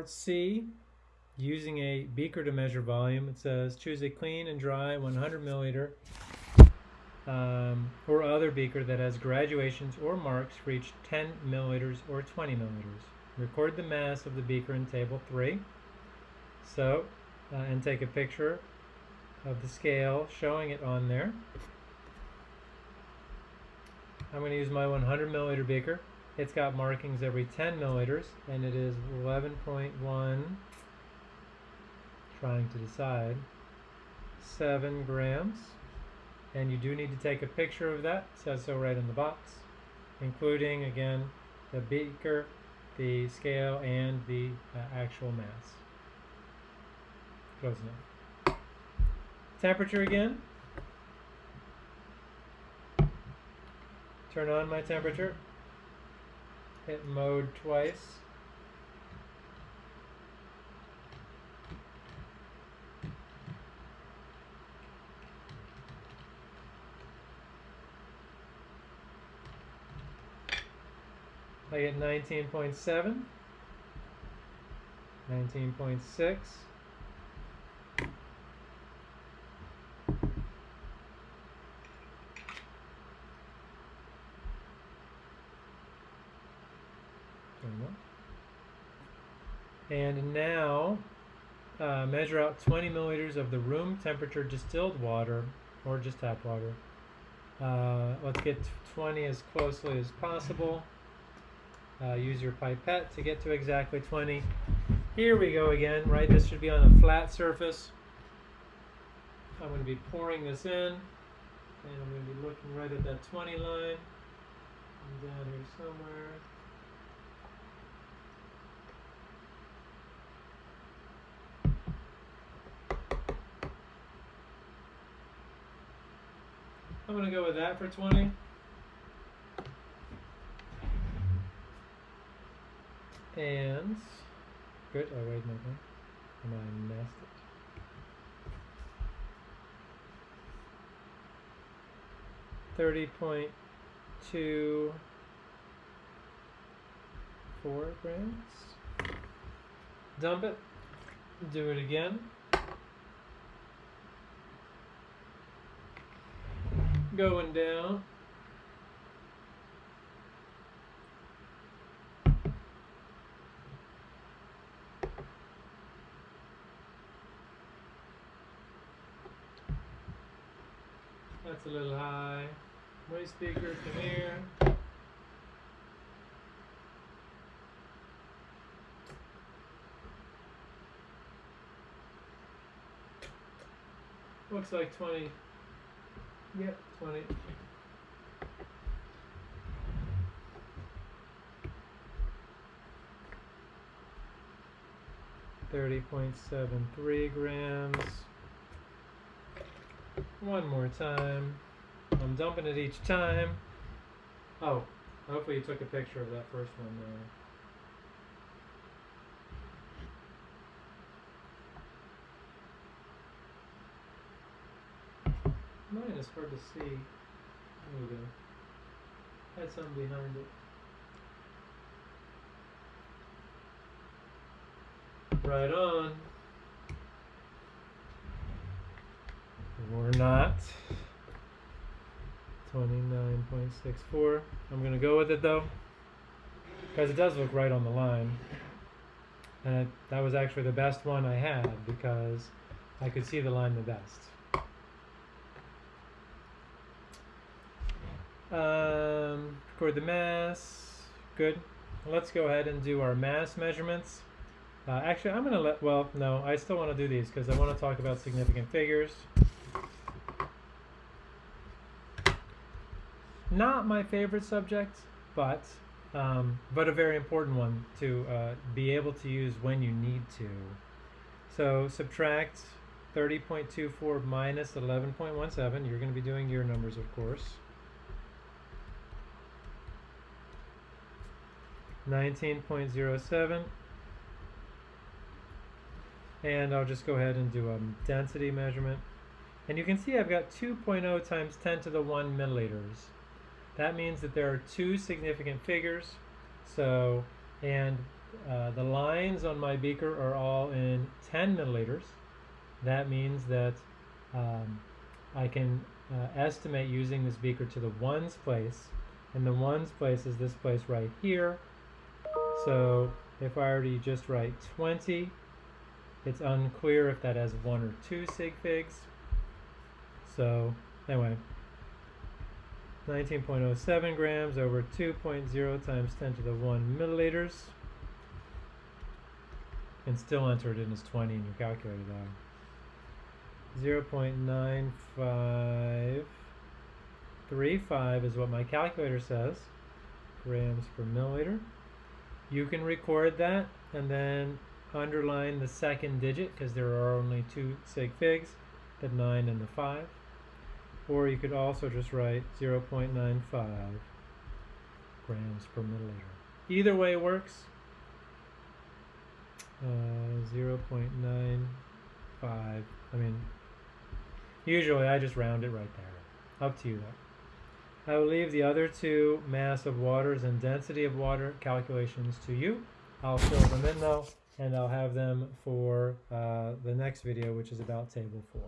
part C, using a beaker to measure volume, it says choose a clean and dry 100 milliliter um, or other beaker that has graduations or marks for each 10 milliliters or 20 milliliters. Record the mass of the beaker in table 3. So, uh, and take a picture of the scale showing it on there. I'm going to use my 100 milliliter beaker. It's got markings every 10 milliliters and it is 11.1 trying to decide 7 grams. And you do need to take a picture of that. It says so right in the box including again the beaker the scale and the uh, actual mass. Close enough. Temperature again. Turn on my temperature hit mode twice. I get 19.7, 19.6, and now uh, measure out 20 milliliters of the room temperature distilled water or just tap water. Uh, let's get 20 as closely as possible. Uh, use your pipette to get to exactly 20. Here we go again, right? This should be on a flat surface. I'm going to be pouring this in, and I'm going to be looking right at that 20 line. I'm down here somewhere. I'm going to go with that for 20. And good. Oh wait, no, no. And I messed it. Thirty point two four grams. Dump it. Do it again. Going down. That's a little high. My speaker, come here. Looks like 20. Yep, 20. Thirty point seven three grams. One more time. I'm dumping it each time. Oh, hopefully you took a picture of that first one there. Is hard to see. There we go. Had something behind it. Right on. We're not. 29.64. I'm going to go with it though. Because it does look right on the line. And it, that was actually the best one I had because I could see the line the best. Um, record the mass. Good. Let's go ahead and do our mass measurements. Uh, actually, I'm going to let, well, no, I still want to do these because I want to talk about significant figures. Not my favorite subject, but um, but a very important one to uh, be able to use when you need to. So subtract 30.24 minus 11.17. You're going to be doing your numbers, of course. 19.07. And I'll just go ahead and do a density measurement. And you can see I've got 2.0 times 10 to the 1 milliliters. That means that there are two significant figures. So, and uh, the lines on my beaker are all in 10 milliliters. That means that um, I can uh, estimate using this beaker to the ones place, and the ones place is this place right here. So if I were to just write 20, it's unclear if that has one or two sig figs. So anyway, 19.07 grams over 2.0 times 10 to the 1 milliliters. And still enter it in as 20 in your calculator though. 0.9535 is what my calculator says, grams per milliliter. You can record that and then underline the second digit because there are only two sig figs, the 9 and the 5. Or you could also just write 0.95 grams per milliliter. Either way works. Uh, 0.95. I mean, usually I just round it right there. Up to you though. I will leave the other two mass of waters and density of water calculations to you. I'll fill them in though, and I'll have them for uh, the next video, which is about table 4.